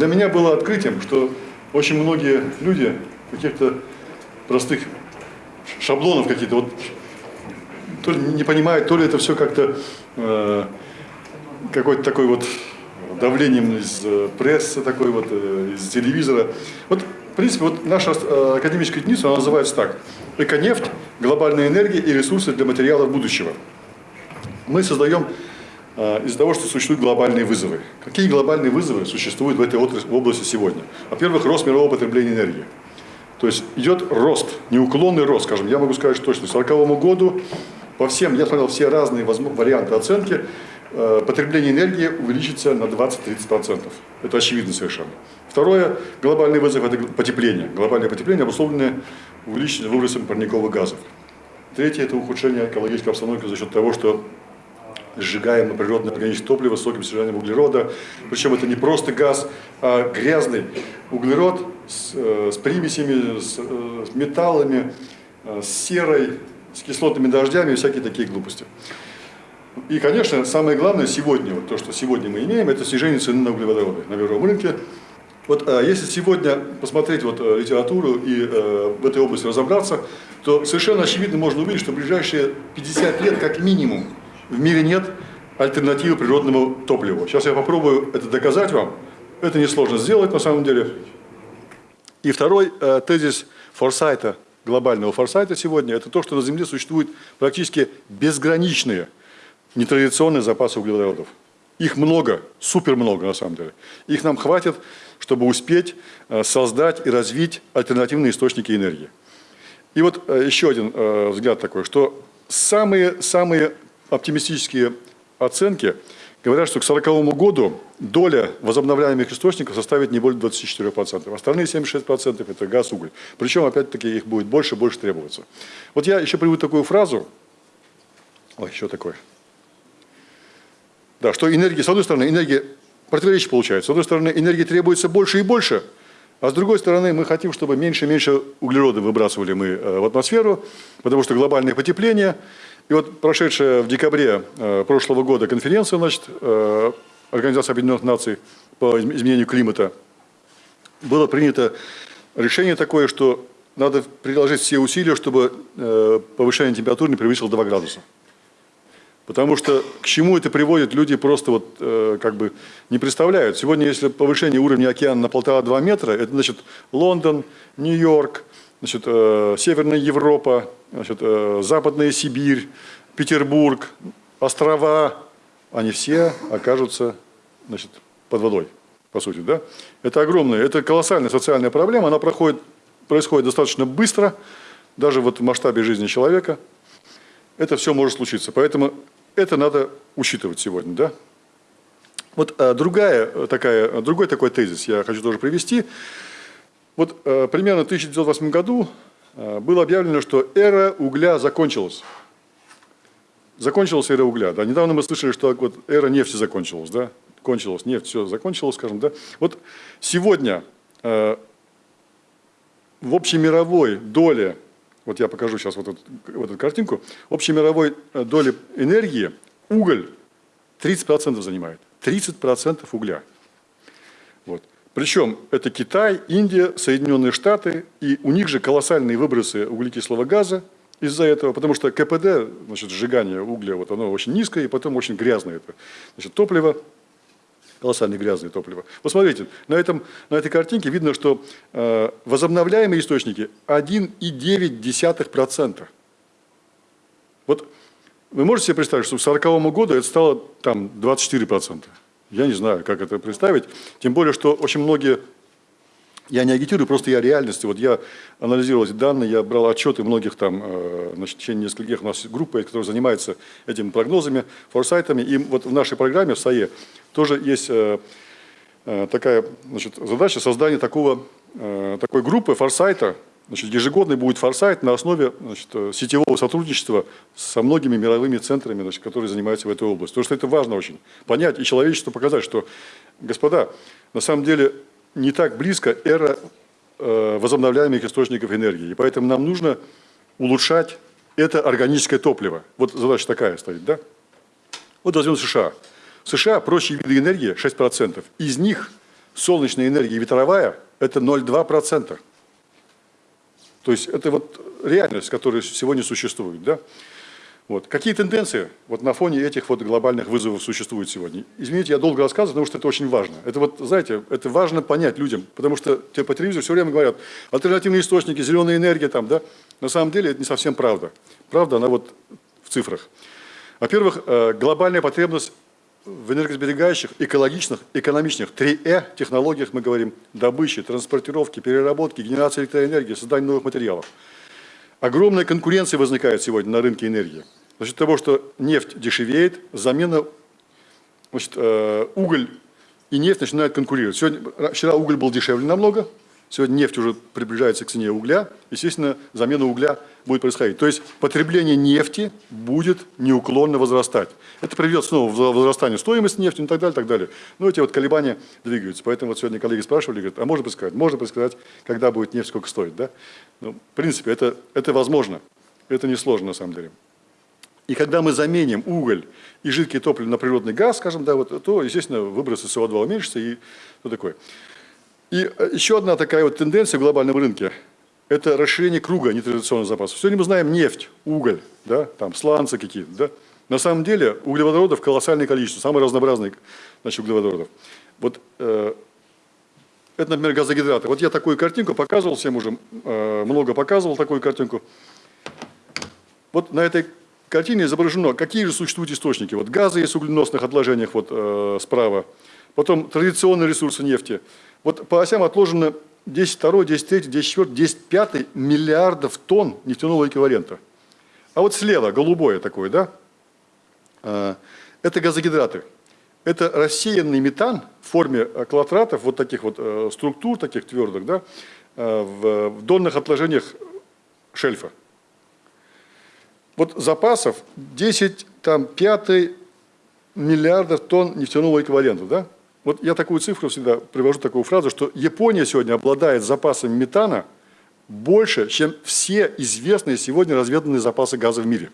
для меня было открытием, что очень многие люди каких-то простых шаблонов какие-то, вот то ли не понимают, то ли это все как-то э, какой-то такой вот давлением из э, прессы, такой вот, э, из телевизора. Вот, в принципе, вот наша э, академическая единица, она называется так. Эконефть, глобальная энергия и ресурсы для материалов будущего. Мы создаем из-за того, что существуют глобальные вызовы. Какие глобальные вызовы существуют в этой отрасли, в области сегодня? Во-первых, рост мирового потребления энергии. То есть идет рост, неуклонный рост, скажем, я могу сказать точно, к 1940 году по всем, я смотрел все разные варианты оценки, э, потребление энергии увеличится на 20-30%. Это очевидно совершенно. Второе, глобальный вызов – это потепление. Глобальное потепление обусловлено увеличением выбросом парниковых газов. Третье – это ухудшение экологической обстановки за счет того, что сжигаем природное органическое топливо с высоким содержанием углерода. Причем это не просто газ, а грязный углерод с, э, с примесями, с, э, с металлами, э, с серой, с кислотными дождями и всякие такие глупости. И, конечно, самое главное сегодня, вот то, что сегодня мы имеем, это снижение цены на углеводороды на мировом рынке. Вот если сегодня посмотреть вот литературу и э, в этой области разобраться, то совершенно очевидно можно увидеть, что в ближайшие 50 лет как минимум в мире нет альтернативы природному топливу. Сейчас я попробую это доказать вам. Это несложно сделать на самом деле. И второй э, тезис Форсайта, глобального Форсайта сегодня, это то, что на Земле существуют практически безграничные нетрадиционные запасы углеводородов. Их много, супер много на самом деле. Их нам хватит, чтобы успеть э, создать и развить альтернативные источники энергии. И вот э, еще один э, взгляд такой, что самые, самые оптимистические оценки говорят, что к 1940 году доля возобновляемых источников составит не более 24%. Остальные 76% это газ, уголь. Причем, опять-таки, их будет больше и больше требоваться. Вот я еще приведу такую фразу. Ой, еще такое. Да, что энергия, с одной стороны, энергия противоречие получается. С одной стороны, энергии требуется больше и больше, а с другой стороны, мы хотим, чтобы меньше и меньше углерода выбрасывали мы э, в атмосферу, потому что глобальное потепление – и вот прошедшая в декабре э, прошлого года конференция значит, э, Организации Объединенных Наций по изменению климата, было принято решение такое, что надо приложить все усилия, чтобы э, повышение температуры не превысило 2 градуса. Потому что к чему это приводит, люди просто вот э, как бы не представляют. Сегодня, если повышение уровня океана на полтора-два метра, это значит Лондон, Нью-Йорк, значит, э, Северная Европа, значит, э, Западная Сибирь, Петербург, острова, они все окажутся значит, под водой, по сути. Да? Это огромная, это колоссальная социальная проблема, она проходит, происходит достаточно быстро, даже вот в масштабе жизни человека. Это все может случиться, поэтому это надо учитывать сегодня. Да? Вот а, другая, такая, другой такой тезис я хочу тоже привести. Вот э, примерно в 1908 году э, было объявлено, что эра угля закончилась. Закончилась эра угля. Да? Недавно мы слышали, что вот эра нефти закончилась. Да? Кончилась нефть, все закончилось, скажем. Да? Вот сегодня э, в общемировой доле, вот я покажу сейчас вот эту, вот эту картинку, в общемировой э, доле энергии уголь 30% занимает. 30% угля. Причем это Китай, Индия, Соединенные Штаты, и у них же колоссальные выбросы углекислого газа из-за этого, потому что КПД, значит, сжигание угля, вот оно очень низкое, и потом очень грязное это. Значит, топливо, колоссально грязное топливо. Посмотрите, на, этом, на этой картинке видно, что э, возобновляемые источники 1,9%. Вот вы можете себе представить, что к 1940 году это стало там 24%. Я не знаю, как это представить. Тем более, что очень многие, я не агитирую, просто я реальности. Вот я анализировал эти данные, я брал отчеты многих там, э, значит, в течение нескольких у нас группы, которые занимаются этими прогнозами, форсайтами. И вот в нашей программе, в САЕ, тоже есть э, э, такая значит, задача создания такого, такой группы форсайта, Значит, ежегодный будет форсайт на основе значит, сетевого сотрудничества со многими мировыми центрами, значит, которые занимаются в этой области. Потому что это важно очень. Понять и человечеству показать, что, господа, на самом деле не так близко эра э, возобновляемых источников энергии. И поэтому нам нужно улучшать это органическое топливо. Вот задача такая стоит, да? Вот возьмем США. В США прочие виды энергии 6%. Из них солнечная энергия ветровая – это 0,2%. То есть это вот реальность, которая сегодня существует. Да? Вот. Какие тенденции вот на фоне этих вот глобальных вызовов существуют сегодня? Извините, я долго рассказываю, потому что это очень важно. Это вот, знаете, это важно понять людям, потому что тебе по телевизору все время говорят, альтернативные источники, зеленая энергия там, да? На самом деле это не совсем правда. Правда, она вот в цифрах. Во-первых, э, глобальная потребность в энергосберегающих, экологичных, экономичных, 3Э технологиях мы говорим, добычи, транспортировки, переработки, генерации электроэнергии, создания новых материалов. Огромная конкуренция возникает сегодня на рынке энергии. За счет того, что нефть дешевеет, замена, значит, э, уголь и нефть начинают конкурировать. Сегодня, вчера уголь был дешевле намного, сегодня нефть уже приближается к цене угля, естественно, замена угля будет происходить. То есть потребление нефти будет неуклонно возрастать. Это приведет снова в возрастание стоимости нефти и так далее, так далее. Но эти вот колебания двигаются. Поэтому вот сегодня коллеги спрашивали, говорят, а можно предсказать? Можно предсказать, когда будет нефть, сколько стоит. Да? Ну, в принципе, это, это возможно. Это несложно на самом деле. И когда мы заменим уголь и жидкое топливо на природный газ, скажем, да, вот, то, естественно, выбросы СО2 уменьшатся и что такое. И э, еще одна такая вот тенденция в глобальном рынке – это расширение круга нетрадиционных запасов. Сегодня мы знаем нефть, уголь, да, там сланцы какие-то. Да. На самом деле углеводородов колоссальное количество, самые разнообразные значит, углеводородов. Вот э, это, например, газогидраты. Вот я такую картинку показывал всем уже, э, много показывал такую картинку. Вот на этой картине изображено, какие же существуют источники. Вот газы есть в угленосных отложениях вот, э, справа, потом традиционные ресурсы нефти. Вот по осям отложено 10 2, 10 3, 10 4, 10 5 миллиардов тонн нефтяного эквивалента. А вот слева, голубое такое, да, э, это газогидраты. Это рассеянный метан в форме клотратов, вот таких вот э, структур, таких твердых, да, в, в донных отложениях шельфа. Вот запасов 10, там, 5 миллиардов тонн нефтяного эквивалента, да? Вот я такую цифру всегда привожу, такую фразу, что Япония сегодня обладает запасами метана больше, чем все известные сегодня разведанные запасы газа в мире.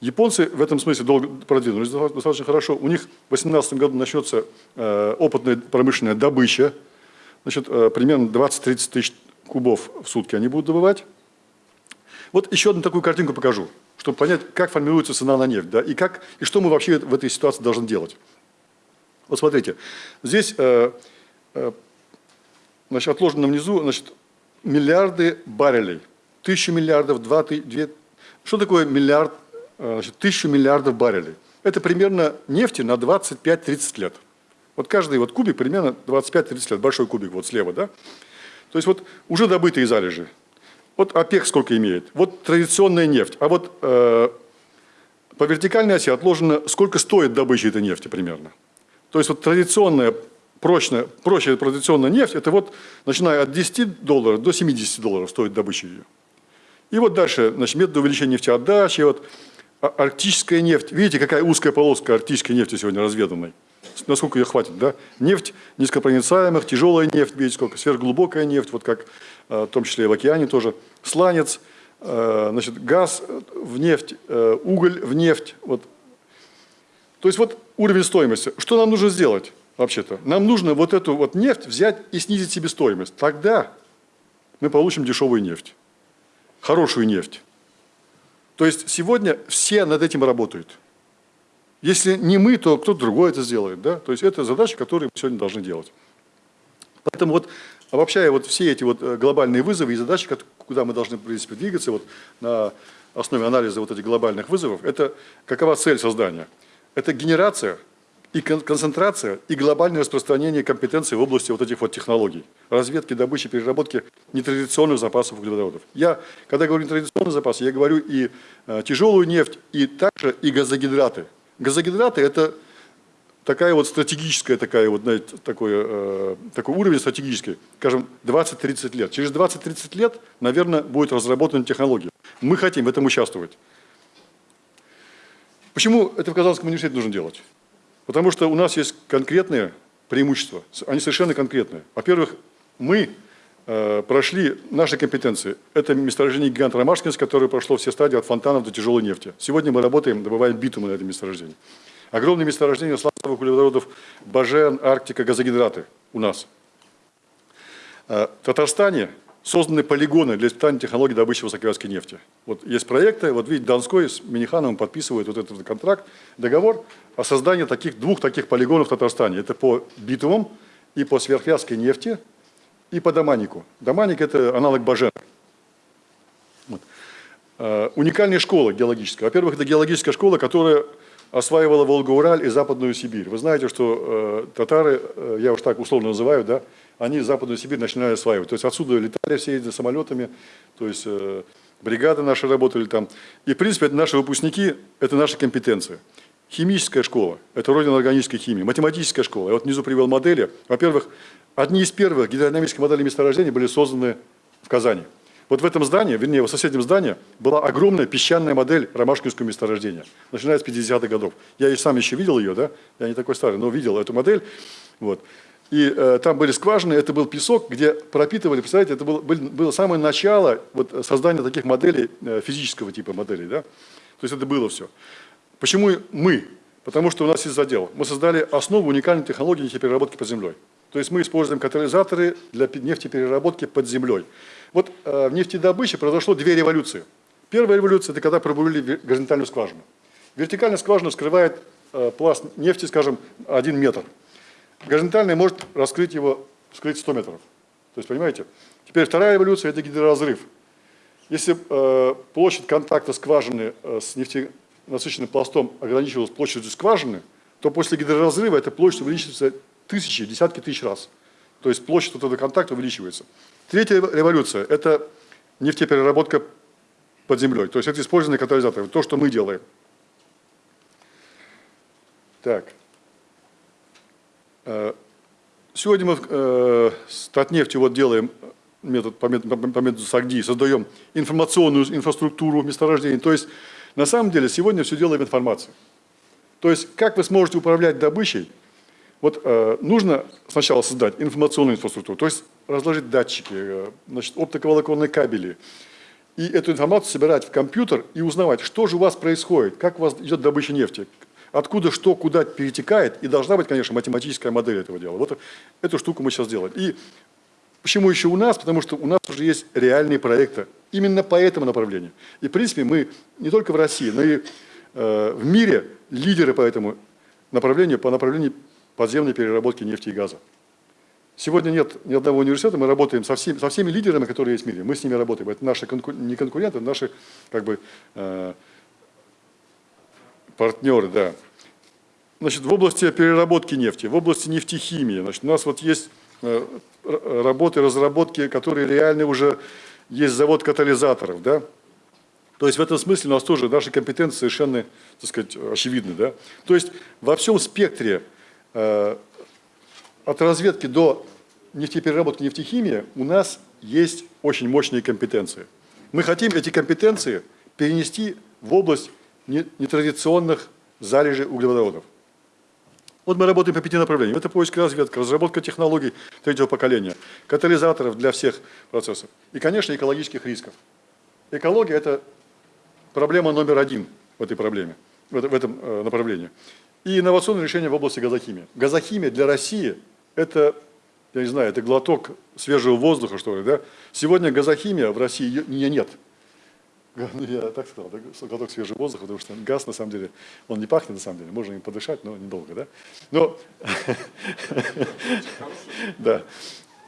Японцы в этом смысле долго продвинулись достаточно хорошо. У них в 2018 году начнется э, опытная промышленная добыча. Значит, э, примерно 20-30 тысяч кубов в сутки они будут добывать. Вот еще одну такую картинку покажу, чтобы понять, как формируется цена на нефть, да, и, как, и что мы вообще в этой ситуации должны делать. Вот смотрите, здесь э, э, значит, отложено внизу значит, миллиарды баррелей. Тысячу миллиардов, два, две... Что такое миллиард, э, значит, тысячу миллиардов баррелей? Это примерно нефти на 25-30 лет. Вот каждый вот кубик примерно 25-30 лет, большой кубик вот слева, да? То есть вот уже добытые залежи, вот ОПЕК сколько имеет, вот традиционная нефть, а вот э, по вертикальной оси отложено, сколько стоит добыча этой нефти примерно. То есть вот традиционная, прочная, прочая традиционная нефть, это вот начиная от 10 долларов до 70 долларов стоит добыча ее. И вот дальше, значит, методы увеличения нефтеотдачи, вот а, арктическая нефть. Видите, какая узкая полоска арктической нефти сегодня разведанной? Насколько ее хватит, да? Нефть низкопроницаемых, тяжелая нефть, видите, сколько, сверхглубокая нефть, вот как Э, в том числе и в океане тоже, сланец, э, значит, газ в нефть, э, уголь в нефть. Вот. То есть вот уровень стоимости. Что нам нужно сделать вообще-то? Нам нужно вот эту вот нефть взять и снизить себестоимость. Тогда мы получим дешевую нефть, хорошую нефть. То есть сегодня все над этим работают. Если не мы, то кто-то другой это сделает. Да? То есть это задача, которую мы сегодня должны делать. Поэтому вот обобщая вот все эти вот э, глобальные вызовы и задачи, куда мы должны, в принципе, двигаться вот на основе анализа вот этих глобальных вызовов, это какова цель создания? Это генерация и концентрация, и глобальное распространение компетенций в области вот этих вот технологий. Разведки, добычи, переработки нетрадиционных запасов углеводородов. Я, когда говорю нетрадиционные запасы, я говорю и э, тяжелую нефть, и также и газогидраты. Газогидраты – это такая вот стратегическая, такая вот, знаете, такой, э, такой уровень стратегический, скажем, 20-30 лет. Через 20-30 лет, наверное, будет разработана технология. Мы хотим в этом участвовать. Почему это в Казанском университете нужно делать? Потому что у нас есть конкретные преимущества, они совершенно конкретные. Во-первых, мы э, прошли наши компетенции. Это месторождение гигант Ромашкинск, которое прошло все стадии от фонтанов до тяжелой нефти. Сегодня мы работаем, добываем битумы на этом месторождении. Огромные месторождения сланцевых углеводородов Бажен, Арктика, газогидраты. у нас. Э, в Татарстане созданы полигоны для испытания технологий добычи высоковязкой нефти. Вот есть проекты, вот видите, Донской с Минихановым подписывают вот этот контракт, договор о создании таких, двух таких полигонов в Татарстане. Это по битумам и по сверхвязкой нефти, и по доманику. Доманик – это аналог Бажена. Вот. Uh, уникальная школа геологическая. Во-первых, это геологическая школа, которая осваивала Волгу-Ураль и Западную Сибирь. Вы знаете, что э, татары, э, я уж так условно называю, да, они Западную Сибирь начинали осваивать. То есть отсюда летали все эти самолетами, то есть э, бригады наши работали там. И, в принципе, это наши выпускники, это наша компетенция. Химическая школа – это родина органической химии. Математическая школа. Я вот внизу привел модели. Во-первых, одни из первых гидродинамических моделей месторождений были созданы в Казани. Вот в этом здании, вернее, в соседнем здании, была огромная песчаная модель ромашкинского месторождения, начиная с 50-х годов. Я и сам еще видел ее, да, я не такой старый, но видел эту модель. Вот. И э, там были скважины, это был песок, где пропитывали, представляете, это было, было самое начало вот, создания таких моделей, э, физического типа моделей, да. То есть это было все. Почему мы? Потому что у нас есть задел. Мы создали основу уникальной технологии нефтепереработки под землей. То есть мы используем катализаторы для нефтепереработки под землей. Вот э, в нефтедобыче произошло две революции. Первая революция – это когда пробурили горизонтальную скважину. Вертикальная скважина скрывает э, пласт нефти, скажем, один метр. Горизонтальная может раскрыть его, скрыть 100 метров. То есть, понимаете? Теперь вторая революция – это гидроразрыв. Если э, площадь контакта скважины э, с нефтенасыщенным пластом ограничивалась площадью скважины, то после гидроразрыва эта площадь увеличивается тысячи, десятки тысяч раз. То есть площадь этого контакта увеличивается. Третья революция – это нефтепереработка под землей. То есть это использование катализаторов, то, что мы делаем. Так. Э, сегодня мы э, с Татнефтью вот делаем метод, по, методу, САГДИ, создаем информационную инфраструктуру месторождений. То есть на самом деле сегодня все делаем информацией. То есть как вы сможете управлять добычей, вот э, нужно сначала создать информационную инфраструктуру, то есть разложить датчики, значит, оптиковолоконные кабели, и эту информацию собирать в компьютер и узнавать, что же у вас происходит, как у вас идет добыча нефти, откуда что, куда перетекает, и должна быть, конечно, математическая модель этого дела. Вот эту штуку мы сейчас делаем. И почему еще у нас? Потому что у нас уже есть реальные проекты именно по этому направлению. И, в принципе, мы не только в России, но и э, в мире лидеры по этому направлению, по направлению подземной переработки нефти и газа. Сегодня нет ни одного университета, мы работаем со всеми, со всеми лидерами, которые есть в мире, мы с ними работаем. Это наши конку, не конкуренты, наши как бы, э, партнеры. Да. Значит, в области переработки нефти, в области нефтехимии, значит, у нас вот есть э, работы, разработки, которые реально уже есть завод катализаторов. Да? То есть в этом смысле у нас тоже наши компетенции совершенно так сказать, очевидны. Да? То есть во всем спектре Э, от разведки до нефтепереработки нефтехимии у нас есть очень мощные компетенции. Мы хотим эти компетенции перенести в область нетрадиционных залежей углеводородов. Вот мы работаем по пяти направлениям. Это поиск и разведка, разработка технологий третьего поколения, катализаторов для всех процессов и, конечно, экологических рисков. Экология – это проблема номер один в этой проблеме, в этом э, направлении и инновационные решения в области газохимии. Газохимия для России – это, я не знаю, это глоток свежего воздуха, что ли, да? Сегодня газохимия в России ее нет. Я так сказал, глоток свежего воздуха, потому что газ, на самом деле, он не пахнет, на самом деле, можно им подышать, но недолго, да? Но, да,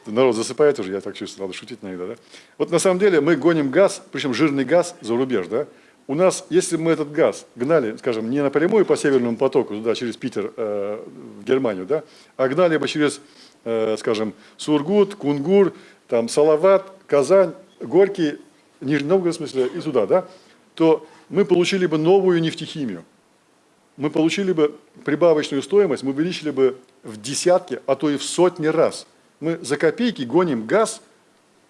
народ засыпает уже, я так чувствую, надо шутить иногда, да? Вот на самом деле мы гоним газ, причем жирный газ за рубеж, да? у нас, если мы этот газ гнали, скажем, не напрямую по Северному потоку, туда, через Питер, э, в Германию, да, а гнали бы через, э, скажем, Сургут, Кунгур, там, Салават, Казань, Горький, Нижний Новгород, в смысле, и туда, да, то мы получили бы новую нефтехимию. Мы получили бы прибавочную стоимость, мы увеличили бы в десятки, а то и в сотни раз. Мы за копейки гоним газ –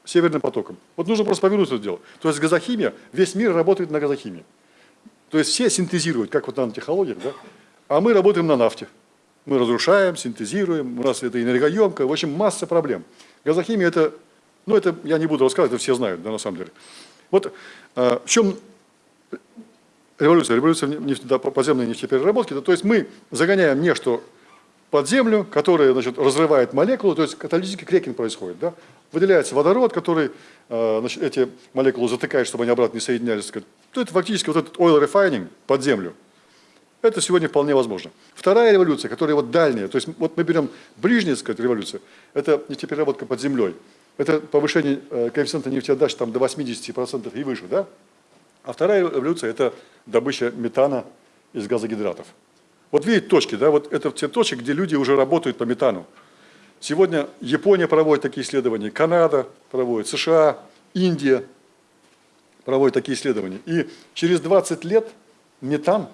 северным потоком. Вот нужно просто повернуть это дело. То есть газохимия, весь мир работает на газохимии. То есть все синтезируют, как вот нанотехнологиях, да? а мы работаем на нафте. Мы разрушаем, синтезируем, у нас это энергоемко, в общем, масса проблем. Газохимия это, ну это я не буду рассказывать, это все знают, да, на самом деле. Вот э, в чем революция? Революция нефть, да, подземной нефтепереработки, да, то есть мы загоняем не что под землю, которая значит, разрывает молекулы, то есть каталитический крекинг происходит. Да? Выделяется водород, который э, значит, эти молекулы затыкает, чтобы они обратно не соединялись. То это фактически вот этот oil refining под землю. Это сегодня вполне возможно. Вторая революция, которая вот дальняя, то есть вот мы берем ближняя сказать, революция, это нефтепереработка под землей. Это повышение э, коэффициента нефтеотдачи там, до 80% и выше. Да? А вторая революция – это добыча метана из газогидратов. Вот видите точки, да, вот это те точки, где люди уже работают по метану. Сегодня Япония проводит такие исследования, Канада проводит, США, Индия проводит такие исследования. И через 20 лет метан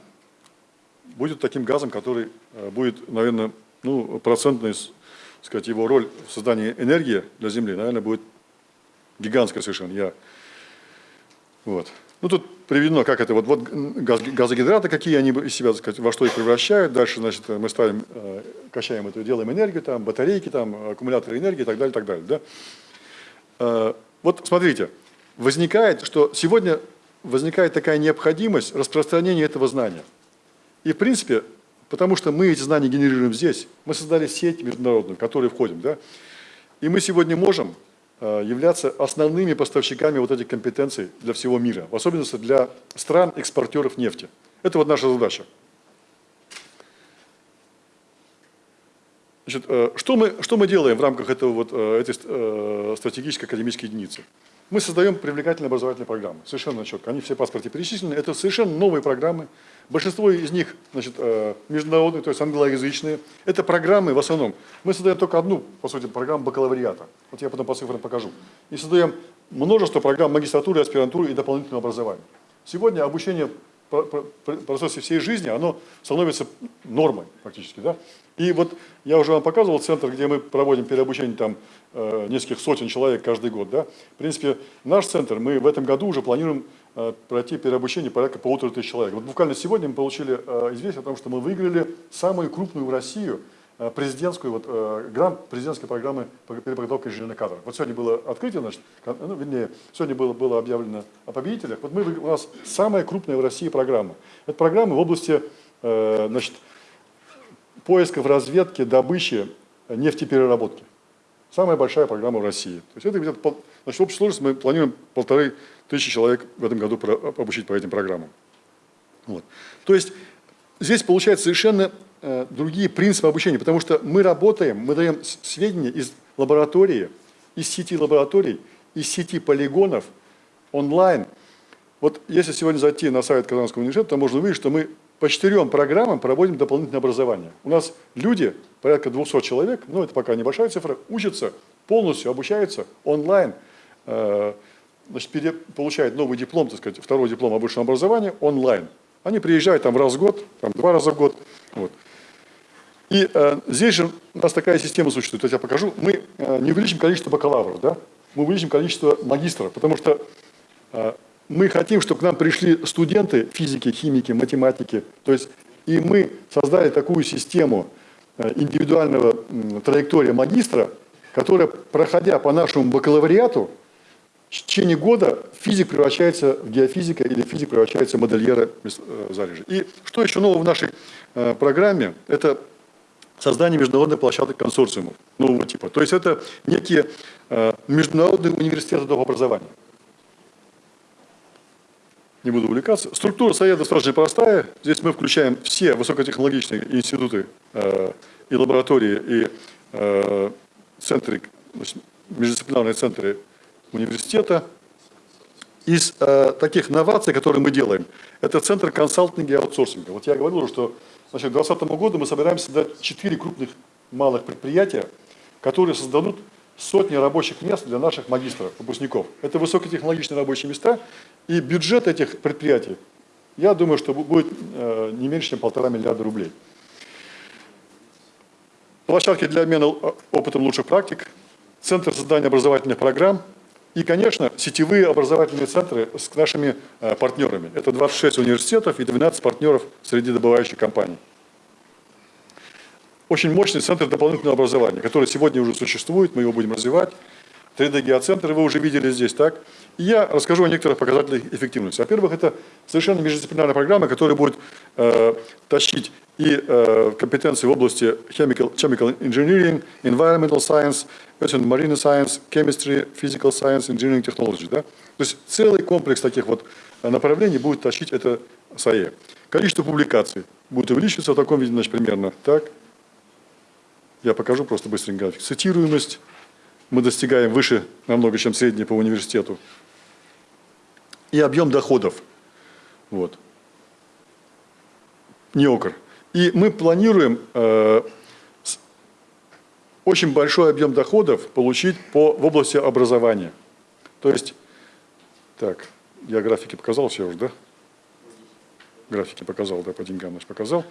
будет таким газом, который э, будет, наверное, ну, процентный, сказать, его роль в создании энергии для Земли, наверное, будет гигантская совершенно. Я, вот. Ну, тут приведено, как это, вот, вот газ, газогидраты, какие они из себя, так сказать, во что их превращают. Дальше, значит, мы ставим, э, качаем это, делаем энергию, там, батарейки, там, аккумуляторы энергии и так далее, так далее. Да? Э, вот смотрите, возникает, что сегодня возникает такая необходимость распространения этого знания. И, в принципе, потому что мы эти знания генерируем здесь, мы создали сеть международную, в которую входим, да? и мы сегодня можем Э, являться основными поставщиками вот этих компетенций для всего мира, в особенности для стран-экспортеров нефти. Это вот наша задача. Значит, э, что, мы, что мы делаем в рамках этого вот, э, этой стратегической академической единицы? Мы создаем привлекательные образовательные программы, совершенно четко. Они все в паспорте перечислены. Это совершенно новые программы. Большинство из них значит, э, международные, то есть англоязычные. Это программы в основном. Мы создаем только одну, по сути, программу бакалавриата. Вот я потом по цифрам покажу. И создаем множество программ магистратуры, аспирантуры и дополнительного образования. Сегодня обучение процессе всей жизни, оно становится нормой фактически. Да? И вот я уже вам показывал центр, где мы проводим переобучение там э, нескольких сотен человек каждый год. Да? В принципе, наш центр, мы в этом году уже планируем э, пройти переобучение порядка полутора тысяч человек. Вот буквально сегодня мы получили э, известие о том, что мы выиграли самую крупную в Россию президентскую, вот, э, грант президентской программы по переподготовке кадров. Вот сегодня было открытие, значит, ну, вернее, сегодня было, было объявлено о победителях. Вот мы, у нас самая крупная в России программа. Это программа в области э, значит, поисков, разведки, добычи, нефтепереработки. Самая большая программа в России. То есть это значит, в общей сложности мы планируем полторы тысячи человек в этом году обучить по этим программам. Вот. То есть здесь получается совершенно Э, другие принципы обучения, потому что мы работаем, мы даем сведения из лаборатории, из сети лабораторий, из сети полигонов, онлайн. Вот если сегодня зайти на сайт Казанского университета, то можно увидеть, что мы по четырем программам проводим дополнительное образование. У нас люди, порядка 200 человек, ну это пока небольшая цифра, учатся полностью, обучаются онлайн, э, значит, получают новый диплом, так сказать, второй диплом о высшем образовании онлайн. Они приезжают там раз в год, там два раза в год. Вот. И э, здесь же у нас такая система существует, я покажу. Мы э, не увеличим количество бакалавров, да? мы увеличим количество магистров, потому что э, мы хотим, чтобы к нам пришли студенты физики, химики, математики. То есть и мы создали такую систему э, индивидуального э, траектория магистра, которая, проходя по нашему бакалавриату, в течение года физик превращается в геофизика или физик превращается в модельера э, залежи. И что еще нового в нашей э, программе? Это создание международных площадок консорциумов нового типа. То есть это некие э, международные университеты образования. Не буду увлекаться. Структура совета достаточно простая. Здесь мы включаем все высокотехнологичные институты э, и лаборатории, и э, центры, междисциплинарные центры университета. Из таких новаций, которые мы делаем, это центр консалтинга и аутсорсинга. Вот я говорил, что значит, к 2020 году мы собираемся создать 4 крупных малых предприятия, которые создадут сотни рабочих мест для наших магистров, выпускников. Это высокотехнологичные рабочие места, и бюджет этих предприятий, я думаю, что будет э, не меньше, чем полтора миллиарда рублей. Площадки для обмена э, опытом лучших практик, центр создания образовательных программ, и, конечно, сетевые образовательные центры с нашими э, партнерами. Это 26 университетов и 12 партнеров среди добывающих компаний. Очень мощный центр дополнительного образования, который сегодня уже существует, мы его будем развивать. 3D-геоцентр вы уже видели здесь, так? И я расскажу о некоторых показателях эффективности. Во-первых, это совершенно междисциплинарная программа, которая будет э, тащить и э, компетенции в области chemical, chemical engineering, environmental science, marine science, chemistry, physical science, engineering technology. Да? То есть целый комплекс таких вот направлений будет тащить это САЕ. Количество публикаций будет увеличиваться в таком виде, значит, примерно так. Я покажу просто быстренько график. Цитируемость мы достигаем выше намного, чем средний по университету. И объем доходов. Вот. Неокр. И мы планируем э, очень большой объем доходов получить по, в области образования. То есть, так, я графики показал все уже, да? Графики показал, да, по деньгам наш показал.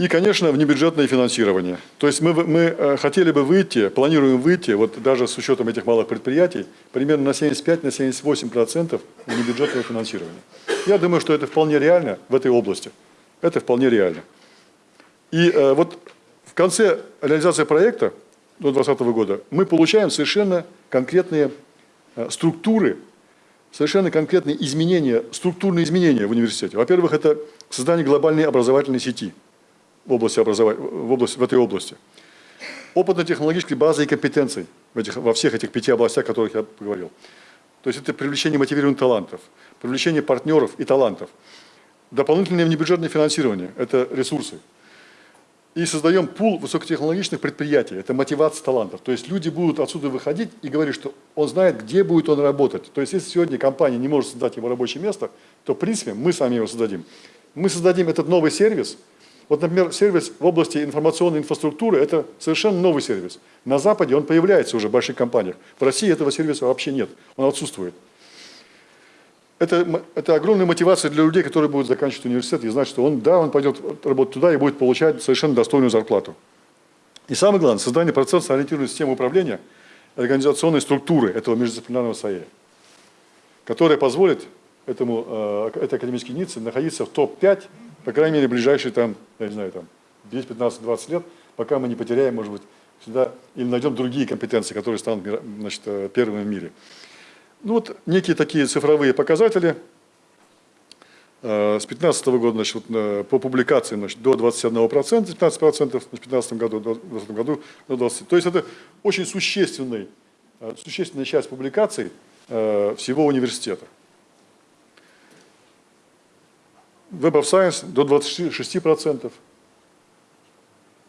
И, конечно, внебюджетное финансирование. То есть мы, мы э, хотели бы выйти, планируем выйти, вот даже с учетом этих малых предприятий, примерно на 75-78% на внебюджетного финансирования. Я думаю, что это вполне реально в этой области. Это вполне реально. И э, вот в конце реализации проекта до 2020 года мы получаем совершенно конкретные э, структуры, совершенно конкретные изменения, структурные изменения в университете. Во-первых, это создание глобальной образовательной сети – в, области образования, в, области, в этой области. Опытно-технологической базы и компетенций в этих, во всех этих пяти областях, о которых я поговорил. То есть это привлечение мотивированных талантов, привлечение партнеров и талантов. Дополнительное внебюджетное финансирование – это ресурсы. И создаем пул высокотехнологичных предприятий, это мотивация талантов. То есть люди будут отсюда выходить и говорить, что он знает, где будет он работать. То есть если сегодня компания не может создать его рабочее место, то в принципе мы сами его создадим. Мы создадим этот новый сервис – вот, например, сервис в области информационной инфраструктуры – это совершенно новый сервис. На Западе он появляется уже в больших компаниях. В России этого сервиса вообще нет, он отсутствует. Это, это огромная мотивация для людей, которые будут заканчивать университет и знать, что он, да, он пойдет работать туда и будет получать совершенно достойную зарплату. И самое главное, создание процесса ориентированной системы управления организационной структуры этого междисциплинарного САЕ, которая позволит этому, э, этой академической единице находиться в топ-5 по крайней мере, ближайшие там, я не знаю, там 10, 15, 20 лет, пока мы не потеряем, может быть, сюда, или найдем другие компетенции, которые станут значит, э, первыми в мире. Ну вот некие такие цифровые показатели. Э, с 2015 года значит, вот, э, по публикации значит, до 21%, 15% в 2015 году, в 2020 году до 20%. То есть это очень существенный, существенная часть публикаций всего университета. Web of Science до 26%.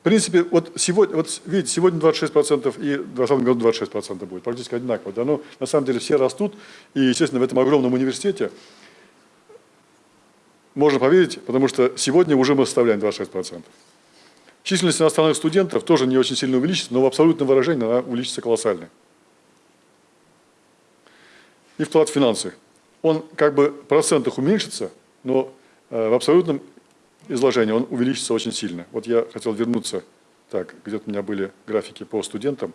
В принципе, вот сегодня, вот видите, сегодня 26% и в 2020 году 26% будет, практически одинаково. Да? Но на самом деле все растут, и, естественно, в этом огромном университете можно поверить, потому что сегодня уже мы составляем 26%. Численность иностранных студентов тоже не очень сильно увеличится, но в абсолютном выражении она увеличится колоссально. И вклад в финансы. Он как бы в процентах уменьшится, но в абсолютном изложении он увеличится очень сильно. Вот я хотел вернуться, так, где-то у меня были графики по студентам,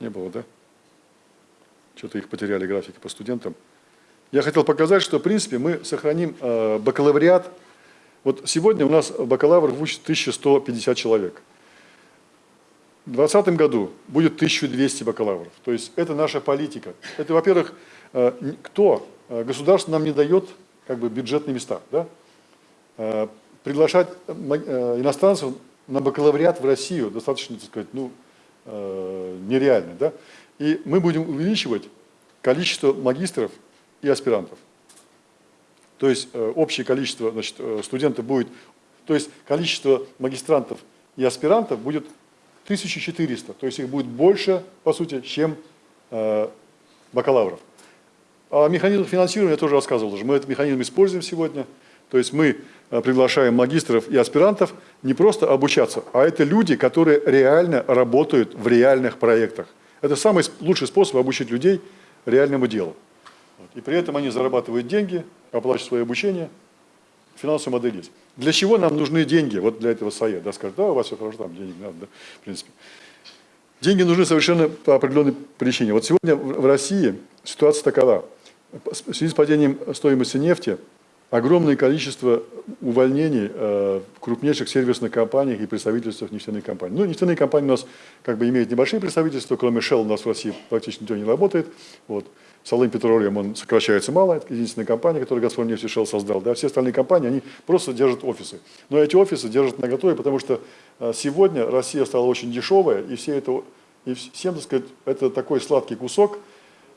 не было, да? Что-то их потеряли, графики по студентам. Я хотел показать, что, в принципе, мы сохраним э, бакалавриат. Вот сегодня у нас бакалавр учат 1150 человек. В 2020 году будет 1200 бакалавров. То есть это наша политика. Это, во-первых, э, кто? Э, государство нам не дает как бы, бюджетные места. Да? Э, приглашать э, иностранцев на бакалавриат в Россию достаточно, так сказать, ну, э, нереально. Да? И мы будем увеличивать количество магистров и аспирантов. То есть общее количество значит, студентов будет, то есть количество магистрантов и аспирантов будет 1400, то есть их будет больше, по сути, чем бакалавров. О механизмах финансирования я тоже рассказывал уже. Мы этот механизм используем сегодня. То есть мы Э, приглашаем магистров и аспирантов не просто обучаться, а это люди, которые реально работают в реальных проектах. Это самый лучший способ обучить людей реальному делу. И при этом они зарабатывают деньги, оплачивают свое обучение, финансовая модель есть. Для чего нам нужны деньги? Вот для этого САЕ. Да, скажут, да, у вас все хорошо, там денег надо, да, в принципе. Деньги нужны совершенно по определенной причине. Вот сегодня в России ситуация такова. В связи с падением стоимости нефти – огромное количество увольнений э, в крупнейших сервисных компаниях и представительствах нефтяных компаний. Ну, нефтяные компании у нас как бы имеют небольшие представительства, кроме Shell у нас в России практически никто не работает. Вот. Салым Петролиум, он сокращается мало, это единственная компания, которую «Газпром» нефть Шелл создал. Да, все остальные компании, они просто держат офисы. Но эти офисы держат на готове, потому что э, сегодня Россия стала очень дешевая, и, все это, и всем, так сказать, это такой сладкий кусок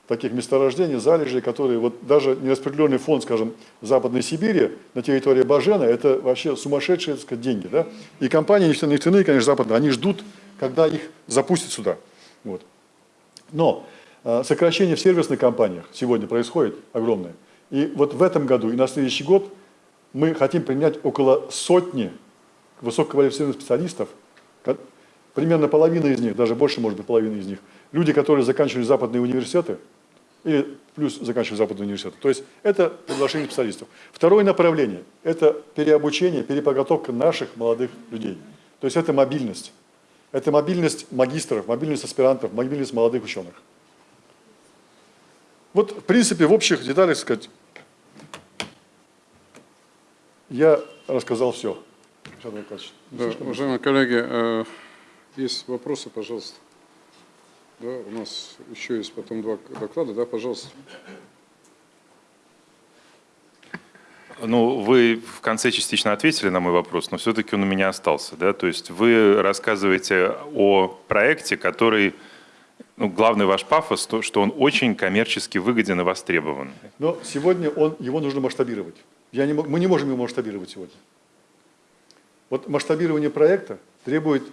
таких месторождений, залежей, которые вот даже нераспределенный фонд, скажем, Западной Сибири на территории Бажена, это вообще сумасшедшие, так сказать, деньги. Да? И компании нефтяные, конечно, западные, они ждут, когда их запустят сюда. Вот. Но э, сокращение в сервисных компаниях сегодня происходит огромное. И вот в этом году и на следующий год мы хотим принять около сотни высококвалифицированных специалистов, примерно половина из них, даже больше, может быть, половина из них, люди, которые заканчивали западные университеты, или плюс заканчивали западные университеты. То есть это приглашение специалистов. Второе направление – это переобучение, переподготовка наших молодых людей. То есть это мобильность. Это мобильность магистров, мобильность аспирантов, мобильность молодых ученых. Вот, в принципе, в общих деталях сказать, я рассказал все. Да, уважаемые коллеги, э, есть вопросы, пожалуйста. Да, у нас еще есть потом два доклада, да, пожалуйста. Ну, вы в конце частично ответили на мой вопрос, но все-таки он у меня остался. Да? То есть вы рассказываете о проекте, который, ну, главный ваш пафос, то, что он очень коммерчески выгоден и востребован. Но сегодня он, его нужно масштабировать. Я не, мы не можем его масштабировать сегодня. Вот масштабирование проекта требует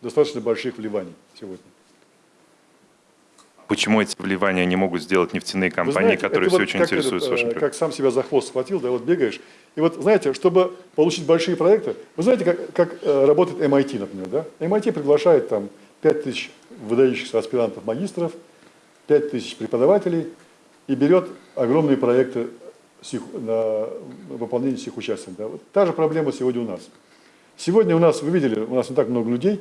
достаточно больших вливаний сегодня. Почему эти вливания не могут сделать нефтяные компании, знаете, которые все вот очень интересуются этот, вашим Как сам себя за хвост схватил, да, вот бегаешь. И вот, знаете, чтобы получить большие проекты, вы знаете, как, как э, работает MIT, например, да? MIT приглашает там 5 тысяч выдающихся аспирантов, магистров, 5 тысяч преподавателей и берет огромные проекты их, на выполнение всех участников. Да? Вот та же проблема сегодня у нас. Сегодня у нас, вы видели, у нас не так много людей,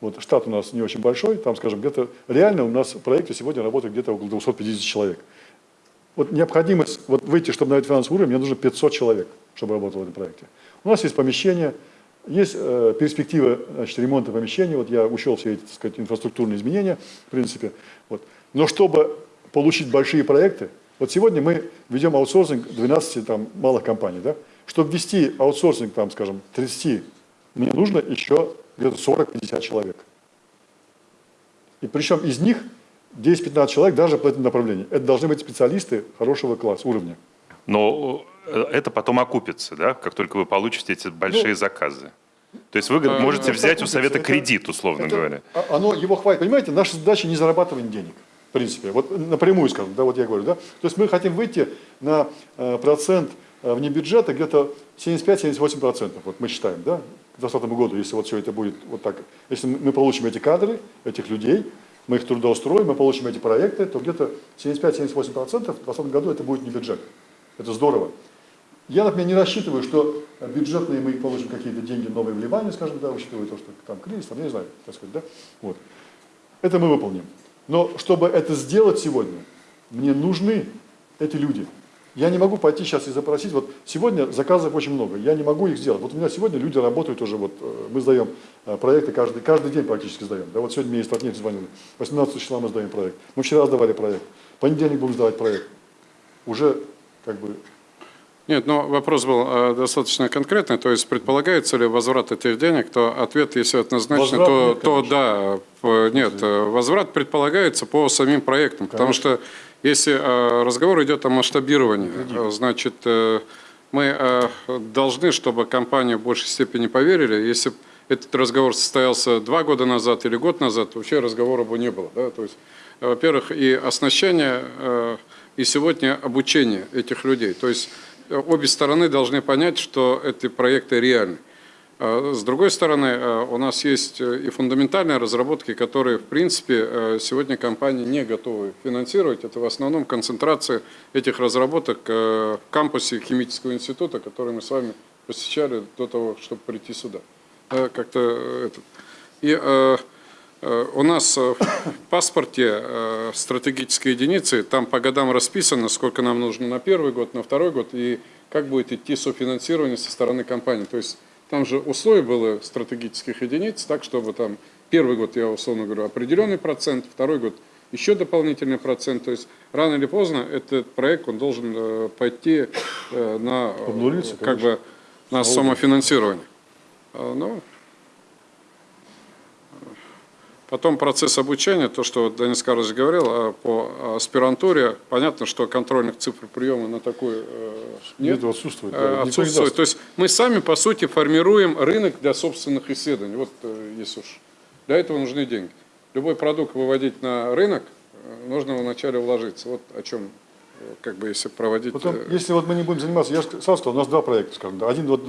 вот штат у нас не очень большой, там, скажем, где-то реально у нас в проекте сегодня работает где-то около 250 человек. Вот необходимость вот выйти, чтобы на этот финансовый уровень, мне нужно 500 человек, чтобы работало в этом проекте. У нас есть помещение, есть э, перспектива значит, ремонта помещения, вот я учел все эти так сказать, инфраструктурные изменения, в принципе. Вот. Но чтобы получить большие проекты, вот сегодня мы ведем аутсорсинг 12 там, малых компаний. Да? Чтобы ввести аутсорсинг, там, скажем, 30, мне нужно еще где-то 40-50 человек. И причем из них 10-15 человек даже по этому направлению. Это должны быть специалисты хорошего класса, уровня. Но э, это потом окупится, да, как только вы получите эти большие ну, заказы. То есть вы а, можете взять у совета это, кредит, условно это, говоря. А, оно его хватит. Понимаете, наша задача не зарабатывать денег, в принципе. Вот напрямую скажем, да, вот я говорю, да. То есть мы хотим выйти на э, процент э, вне бюджета где-то 75-78%, вот мы считаем, да, к 2020 году, если вот все это будет вот так, если мы получим эти кадры, этих людей, мы их трудоустроим, мы получим эти проекты, то где-то 75-78% в 2020 году это будет не бюджет. Это здорово. Я, например, не рассчитываю, что бюджетные мы получим какие-то деньги, новые вливания, скажем, да, учитывая то, что там кризис, там, я не знаю, так сказать, да, вот. Это мы выполним. Но чтобы это сделать сегодня, мне нужны эти люди. Я не могу пойти сейчас и запросить, вот сегодня заказов очень много, я не могу их сделать. Вот у меня сегодня люди работают уже, вот э, мы сдаем э, проекты каждый, каждый день практически сдаем. Да, вот сегодня мне из Татнефти звонили, 18 числа мы сдаем проект. Мы вчера сдавали проект, в понедельник будем сдавать проект. Уже как бы нет, но вопрос был э, достаточно конкретный, то есть предполагается ли возврат этих денег, то ответ, если однозначно, возврат то, нет, то да, нет, возврат предполагается по самим проектам, конечно. потому что если э, разговор идет о масштабировании, э, значит, э, мы должны, чтобы компании в большей степени поверили. Если этот разговор состоялся два года назад или год назад, вообще разговора бы не было. Да? То есть, во-первых, и оснащение, и сегодня обучение этих людей. То есть обе стороны должны понять, что эти проекты реальны. А, с другой стороны, а, у нас есть э, и фундаментальные разработки, которые, в принципе, э, сегодня компании не готовы финансировать. Это в основном концентрация этих разработок э, в кампусе химического института, который мы с вами посещали до того, чтобы прийти сюда. Как-то. И у нас в паспорте стратегической единицы, там по годам расписано, сколько нам нужно на первый год, на второй год, и как будет идти софинансирование со стороны компании. То есть там же условия было стратегических единиц, так, чтобы там первый год, я условно говорю, определенный процент, второй год еще дополнительный процент. То есть рано или поздно этот проект он должен э, пойти э, на, как бы, на самофинансирование. А, Ну, Потом процесс обучения, то, что Денис Карлович говорил а, по аспирантуре, понятно, что контрольных цифр приема на такой э, нет, Нет, отсутствует. да, э, отсутствует. То есть мы сами, по сути, формируем рынок для собственных исследований. Вот э, если уж для этого нужны деньги. Любой продукт выводить на рынок, нужно вначале вложиться. Вот о чем, как бы, если проводить... Потом, если вот мы не будем заниматься, я сразу сказал, у нас два проекта, скажем, да. один вот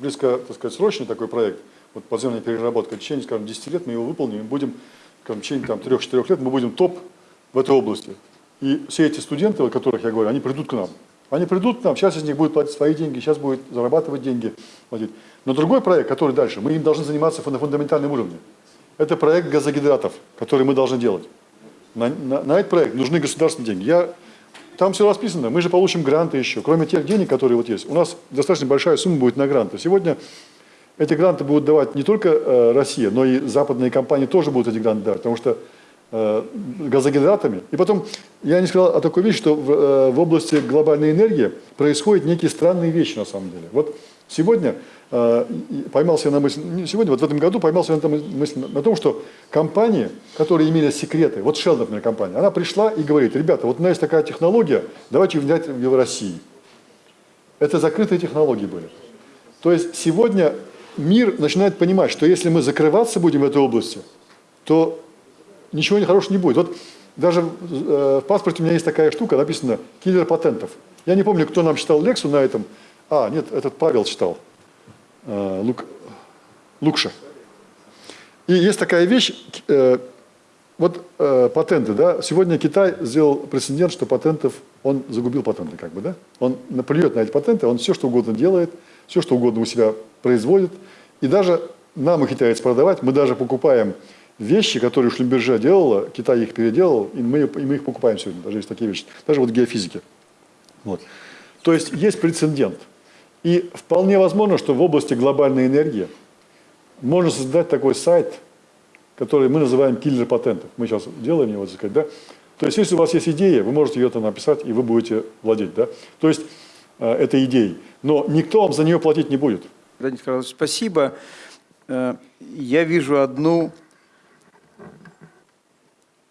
близко, так сказать, срочный такой проект, вот подземная переработка, в течение, скажем, 10 лет мы его выполним, и будем, скажем, в течение там 3-4 лет мы будем топ в этой области. И все эти студенты, о которых я говорю, они придут к нам. Они придут к нам, сейчас из них будет платить свои деньги, сейчас будет зарабатывать деньги. Платить. Но другой проект, который дальше, мы им должны заниматься на фундаментальном уровне. Это проект газогидратов, который мы должны делать. На, на- на этот проект нужны государственные деньги. Я, там все расписано, мы же получим гранты еще. Кроме тех денег, которые вот есть, у нас достаточно большая сумма будет на гранты. Сегодня эти гранты будут давать не только э, Россия, но и западные компании тоже будут эти гранты давать, потому что э, газогидратами. И потом, я не сказал о такой вещи, что в, э, в области глобальной энергии происходят некие странные вещи на самом деле. Вот сегодня поймался на мысли, не сегодня, вот в этом году поймался на мысли на том, что компании, которые имели секреты, вот Shell, например, компания, она пришла и говорит, ребята, вот у нас есть такая технология, давайте ее внедрять в России. Это закрытые технологии были. То есть сегодня мир начинает понимать, что если мы закрываться будем в этой области, то ничего хорошего не будет. Вот даже э, в паспорте у меня есть такая штука, написано «киллер патентов». Я не помню, кто нам читал лекцию на этом. А, нет, этот Павел читал. Э, Лук, Лукша. И есть такая вещь, э, вот патенты, да, сегодня Китай сделал прецедент, что патентов, он загубил патенты, как бы, да, он наплюет на эти патенты, он все, что угодно делает, все, что угодно у себя производит, и даже нам их китаец продавать, мы даже покупаем вещи, которые Шлюмберже делала, Китай их переделал, и мы, и мы их покупаем сегодня, даже есть такие вещи, даже вот в геофизике. Вот. То есть есть прецедент. И вполне возможно, что в области глобальной энергии можно создать такой сайт, который мы называем киллер патентов. Мы сейчас делаем его, так сказать, да? То есть, если у вас есть идея, вы можете ее там написать, и вы будете владеть, да? То есть, э, этой идеей. Но никто вам за нее платить не будет. Данис Карлович, спасибо. Э, Я вижу одну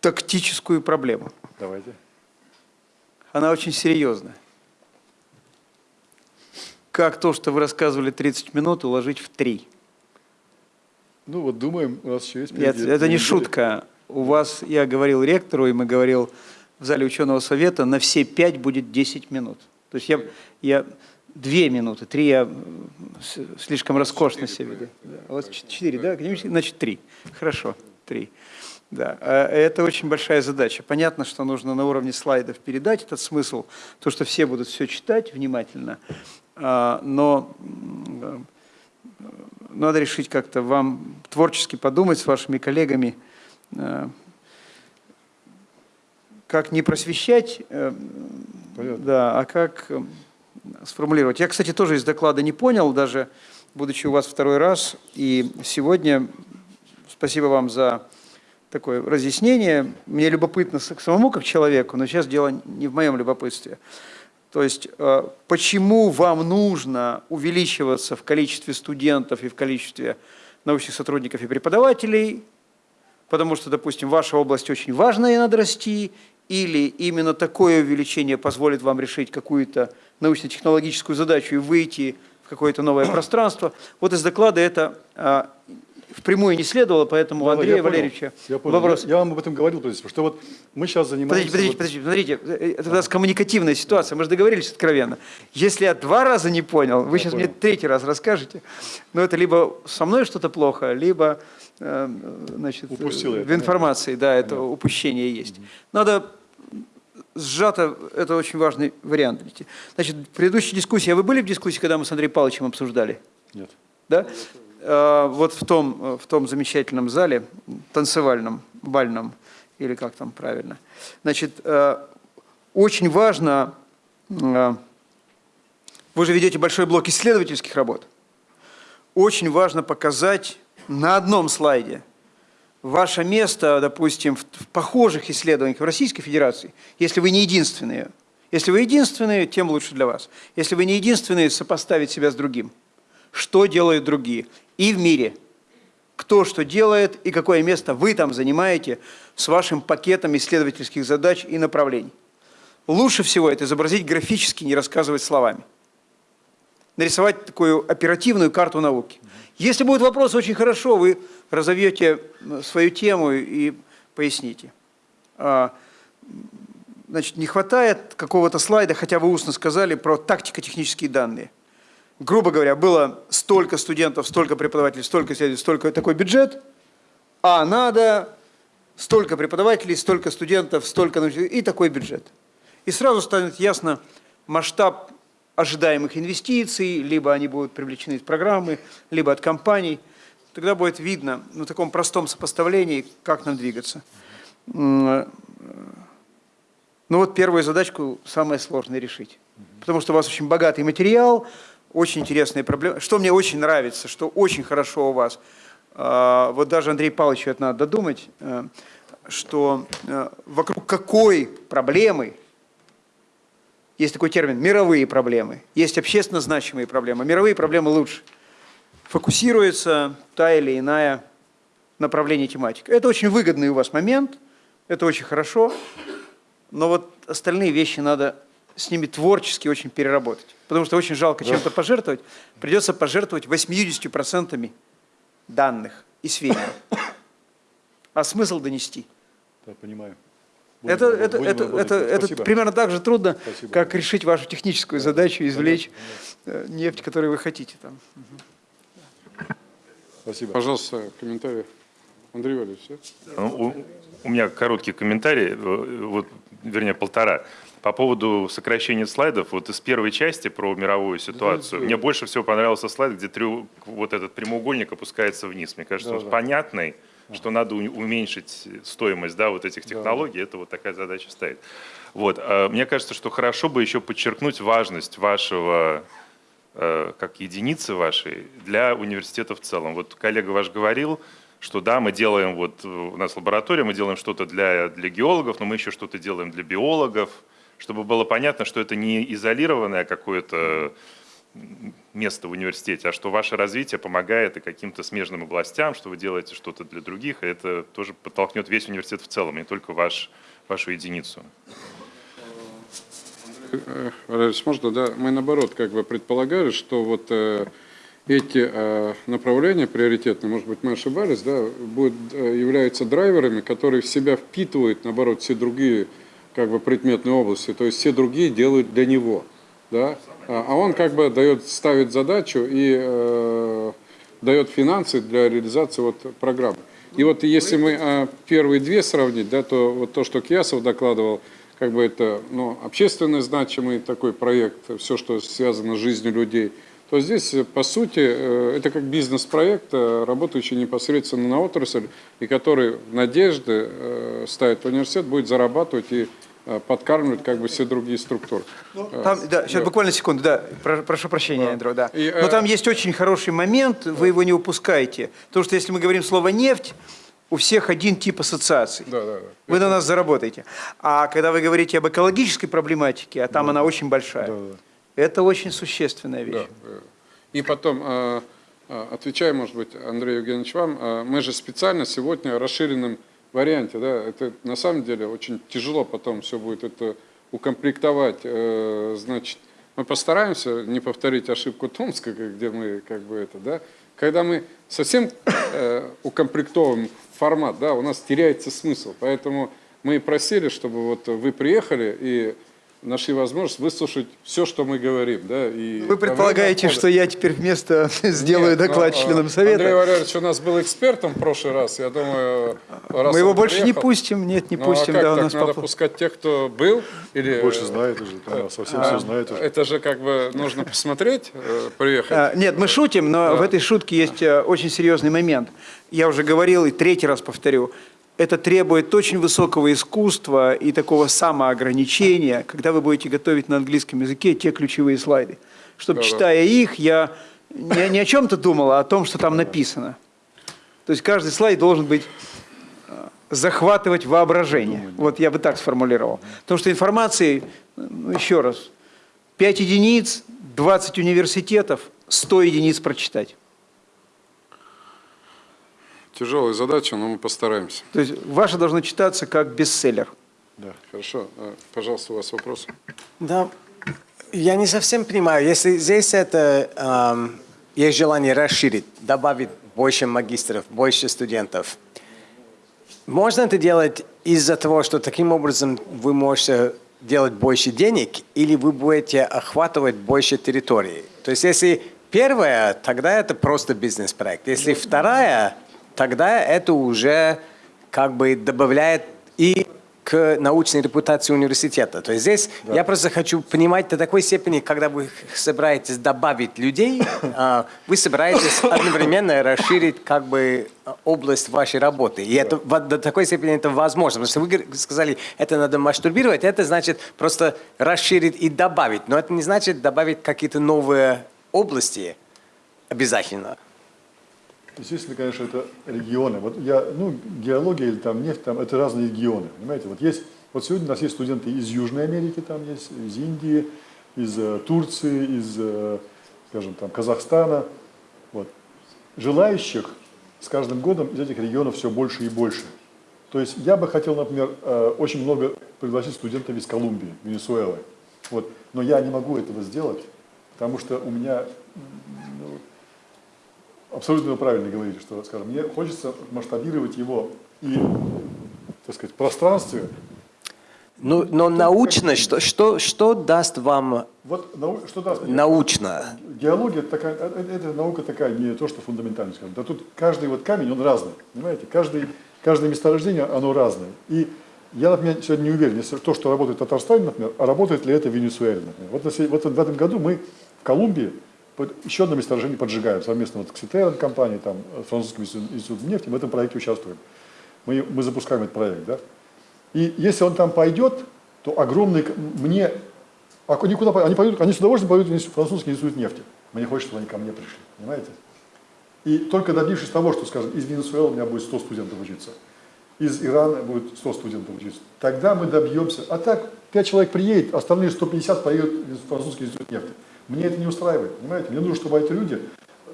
тактическую проблему. Давайте. Она очень серьезная. Как то, что вы рассказывали 30 минут, уложить в 3? Ну вот думаем, у нас еще есть Нет, впереди это не шутка. У вас, я говорил ректору, и мы говорил в зале ученого совета, на все 5 будет 10 минут. То есть я, я 2 минуты, 3 я слишком роскошно себя веду. Да, У вас 4, да? Академический? Значит, 3. Хорошо, 3. Да, а это очень большая задача. Понятно, что нужно на уровне слайдов передать этот смысл, то, что все будут все читать внимательно, А, но надо решить как-то вам творчески подумать с вашими коллегами, э, как не просвещать, э, Понятно. да, а как э, сформулировать. Я, кстати, тоже из доклада не понял, даже будучи у вас второй раз, и сегодня спасибо вам за такое разъяснение. Мне любопытно самому как человеку, но сейчас дело не в моем любопытстве. То есть, э, почему вам нужно увеличиваться в количестве студентов и в количестве научных сотрудников и преподавателей, потому что, допустим, ваша область очень важная и надо расти, или именно такое увеличение позволит вам решить какую-то научно-технологическую задачу и выйти в какое-то новое пространство. Вот из доклада это а, впрямую не следовало, поэтому Да, Андрея я понял. Валерьевича Я, понял. вопрос. Я, я вам об этом говорил, то есть, что вот мы сейчас занимаемся... Подождите, подождите, подождите, смотрите, это у нас коммуникативная ситуация, мы же договорились откровенно. Если я два раза не понял, вы сейчас мне понял. третий раз расскажете, но это либо со мной что-то плохо, либо э, значит, Упустил я, в информации, да, это упущение есть. Надо сжато, это очень важный вариант. Значит, в предыдущей дискуссии, а вы были в дискуссии, когда мы с Андреем Павловичем обсуждали? Нет. да? Э, Вот в том, в том замечательном зале, танцевальном, бальном, или как там правильно. Значит, э, очень важно, э, вы же ведете большой блок исследовательских работ, очень важно показать на одном слайде ваше место, допустим, в, в похожих исследованиях в Российской Федерации, если вы не единственные. Если вы единственные, тем лучше для вас. Если вы не единственные, сопоставить себя с другим. Что делают другие? И в мире. Кто что делает и какое место вы там занимаете с вашим пакетом исследовательских задач и направлений. Лучше всего это изобразить графически, не рассказывать словами. Нарисовать такую оперативную карту науки. Если будут вопросы, очень хорошо, вы разовьете свою тему и поясните. А, значит, не хватает какого-то слайда, хотя вы устно сказали про тактико-технические данные. Грубо говоря, было столько студентов, столько преподавателей, столько исследователей, столько такой бюджет, а надо столько преподавателей, столько студентов, столько и такой бюджет. И сразу станет ясно масштаб ожидаемых инвестиций, либо они будут привлечены из программы, либо от компаний. Тогда будет видно на таком простом сопоставлении, как нам двигаться. Ну вот первую задачку самое сложное решить. Потому что у вас очень богатый материал, очень интересные проблемы. Что мне очень нравится, что очень хорошо у вас, а, вот даже Андрей Павловичу это надо додумать, э, что э, вокруг какой проблемы есть такой термин «мировые проблемы», есть общественно значимые проблемы. Мировые проблемы лучше. Фокусируется та или иная направление тематики. Это очень выгодный у вас момент, это очень хорошо, но вот остальные вещи надо с ними творчески очень переработать. Потому что очень жалко чем-то пожертвовать. Придется пожертвовать 80% данных и сведений. А смысл донести? Да, понимаю. Будем, это, это, это, это, это примерно так же трудно, Спасибо. как решить вашу техническую да. задачу, извлечь да. нефть, которую вы хотите. Там. Спасибо. Пожалуйста, комментарий. Андрей Валерьевич, все? Ну, у, у меня короткий комментарий, вот, вернее, полтора. По поводу сокращения слайдов, вот из первой части про мировую ситуацию, да, мне больше всего понравился слайд, где трю, вот этот прямоугольник опускается вниз. Мне кажется, да, он да. понятный, что надо уменьшить стоимость да, вот этих технологий, да. это вот такая задача стоит. Вот. А мне кажется, что хорошо бы еще подчеркнуть важность вашего, э, как единицы вашей, для университета в целом. Вот коллега ваш говорил, что да, мы делаем, вот у нас лаборатория, мы делаем что-то для, для геологов, но мы еще что-то делаем для биологов, чтобы было понятно, что это не изолированное какое-то место в университете, а что ваше развитие помогает и каким-то смежным областям, что вы делаете что-то для других, и это тоже подтолкнет весь университет в целом, не только ваш, вашу единицу. Валерий, можно, да? Мы наоборот как бы предполагали, что вот э, эти э, направления приоритетные, может быть, мы ошибались, да, будут, э, являются драйверами, которые в себя впитывают, наоборот, все другие как бы предметные области, то есть все другие делают для него, да, а, а он как бы дает, ставит задачу и э, дает финансы для реализации вот программы. И вот если мы э, первые две сравнить, да, то вот то, что Киясов докладывал, как бы это ну, общественно значимый такой проект, все, что связано с жизнью людей, то здесь, по сути, э, это как бизнес-проект, э, работающий непосредственно на отрасль, и который надежды э, ставит университет, будет зарабатывать и Э, подкармливать как бы все другие структуры. Ну, там, да, сейчас буквально секунду, да, прошу прощения, да. Андрей, да. И, Но э... там есть очень хороший момент, вы его не упускаете. Потому что если мы говорим слово «нефть», у всех один тип ассоциаций. Да, да, да. Вы на нас заработаете. А когда вы говорите об экологической проблематике, а там да. она очень большая, да, да. это очень существенная вещь. Да. И потом, э, отвечая, может быть, Андрей Евгеньевич, вам, мы же специально сегодня расширенным варианте, да, это на самом деле очень тяжело потом все будет это укомплектовать, э, значит, мы постараемся не повторить ошибку Томска, где мы как бы это, да, когда мы совсем э, укомплектовываем формат, да, у нас теряется смысл, поэтому мы просили, чтобы вот вы приехали и нашли возможность выслушать все, что мы говорим. Да, и Вы предполагаете, что я теперь вместо сделаю Нет, доклад но, ну, членам Совета? Андрей Валерьевич у нас был экспертом в прошлый раз, я думаю... Мы его больше приехал, не пустим, нет, не ну, пустим. А как, да, у нас надо поп... пускать тех, кто был? Или... Больше знает уже, да, совсем а, все знает уже. Это же как бы нужно посмотреть, э, приехать. А, нет, мы шутим, но да. в этой шутке есть э, очень серьезный момент. Я уже говорил и третий раз повторю это требует очень высокого искусства и такого самоограничения, когда вы будете готовить на английском языке те ключевые слайды. Чтобы, да, читая да. их, я не, не о чем-то думал, а о том, что там написано. То есть каждый слайд должен быть захватывать воображение. Вот я бы так сформулировал. Потому что информации, ну, еще раз, 5 единиц, 20 университетов, 100 единиц прочитать. Тяжелая задача, но мы постараемся. То есть ваше должно читаться как бестселлер. Да. Хорошо. А, Пожалуйста, у вас вопрос. Да, я не совсем понимаю, если здесь это эм, есть желание расширить, добавить больше магистров, больше студентов, можно это делать из-за того, что таким образом вы можете делать больше денег, или вы будете охватывать больше территории? То есть если первая, тогда это просто бизнес-проект. Если вторая, тогда это уже как бы добавляет и к научной репутации университета. То есть здесь я просто хочу понимать до такой степени, когда вы собираетесь добавить людей, а, вы собираетесь одновременно расширить как бы область вашей работы. И это во- до такой степени это возможно. Потому что вы сказали, это надо масштабировать, это значит просто расширить и добавить. Но это не значит добавить какие-то новые области обязательно. Естественно, конечно, это регионы. Вот я, ну, геология или там нефть, там, это разные регионы, понимаете? Вот есть, вот сегодня у нас есть студенты из Южной Америки, там есть, из Индии, из э, Турции, из, э, скажем, там, Казахстана. Вот. Желающих с каждым годом из этих регионов все больше и больше. То есть я бы хотел, например, э, очень много пригласить студентов из Колумбии, Венесуэлы. Вот. Но я не могу этого сделать, потому что у меня ну, абсолютно вы правильно говорите, что, скажем, мне хочется масштабировать его и, так сказать, в пространстве. Ну, но научно, что, что, что даст вам Вот нау- что даст мне? научно? Геология это такая, э, э, это наука такая, не то, что фундаментальная, скажем. Да тут каждый вот камень, он разный, понимаете? Каждый, каждое месторождение, оно разное. И я, например, сегодня не уверен, если то, что работает в Татарстане, например, а работает ли это в Венесуэле, например. Вот, если- вот в этом году мы в Колумбии еще одно месторождение поджигаем совместно вот с Кситером компанией, там, э, французским институтом нефти, в этом проекте участвуем. Мы, мы запускаем этот проект, да. И если он там пойдет, то огромный, мне, а они куда? Они, пойдут, они с удовольствием пойдут в французский институт нефти. Мне хочется, чтобы они ко мне пришли, понимаете? И только добившись того, что, скажем, из Венесуэлы у меня будет 100 студентов учиться, из Ирана будет 100 студентов учиться, тогда мы добьемся. А так, 5 человек приедет, остальные 150 поедут в французский институт нефти. Мне это не устраивает, понимаете? Мне нужно, чтобы эти люди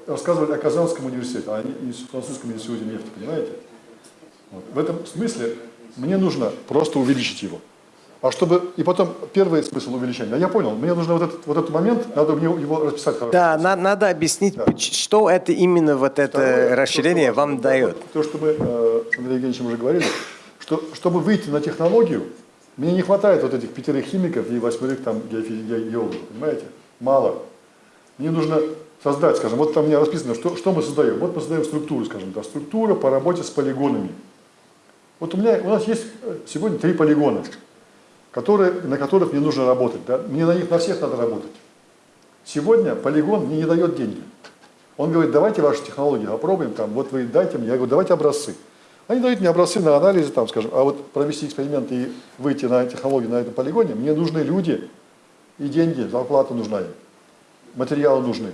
рассказывали о Казанском университете, а не французском институте нефти, понимаете? Вот. В этом смысле мне нужно просто увеличить его. А чтобы, и потом первый смысл увеличения, я понял, мне нужно вот этот, вот этот момент, надо мне его расписать хорошо. Да, на- надо объяснить, поч- что это именно вот это Второе, расширение то, что вам дает. То, что мы э, с Андреем Евгеньевичем уже говорили, что чтобы выйти на технологию, мне не хватает вот этих пятерых химиков и восьмерых там геологов, понимаете? Мало. Мне нужно создать, скажем, вот там у меня расписано, что, что мы создаем. Вот мы создаем структуру, скажем, да, структура по работе с полигонами. Вот у меня, у нас есть э, сегодня три полигона, которые, на которых мне нужно работать. Да? Мне на них на всех надо работать. Сегодня полигон мне не дает деньги. Он говорит, давайте ваши технологии опробуем, там, вот вы дайте мне, я говорю, давайте образцы. Они дают мне образцы на анализы, там, скажем, а вот провести эксперимент и выйти на технологию на этом полигоне, мне нужны люди и деньги, зарплата нужна им, материалы нужны,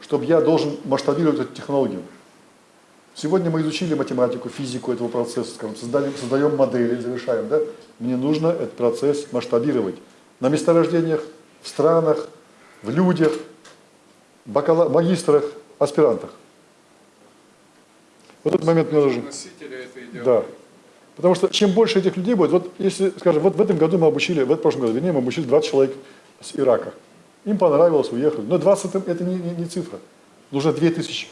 чтобы я должен масштабировать эту технологию. Сегодня мы изучили математику, физику этого процесса, скажем, создали, создаем модели, завершаем, да? Мне нужно этот процесс масштабировать на месторождениях, в странах, в людях, бакала... магистрах, аспирантах. Вот этот момент мне нужен. Да. Потому что чем больше этих людей будет, вот если, скажем, вот в этом году мы обучили, в этом прошлом году, вернее, мы обучили 20 человек с Ирака. Им понравилось, уехали. Но 20 это, не, не- не цифра. Нужно 2000.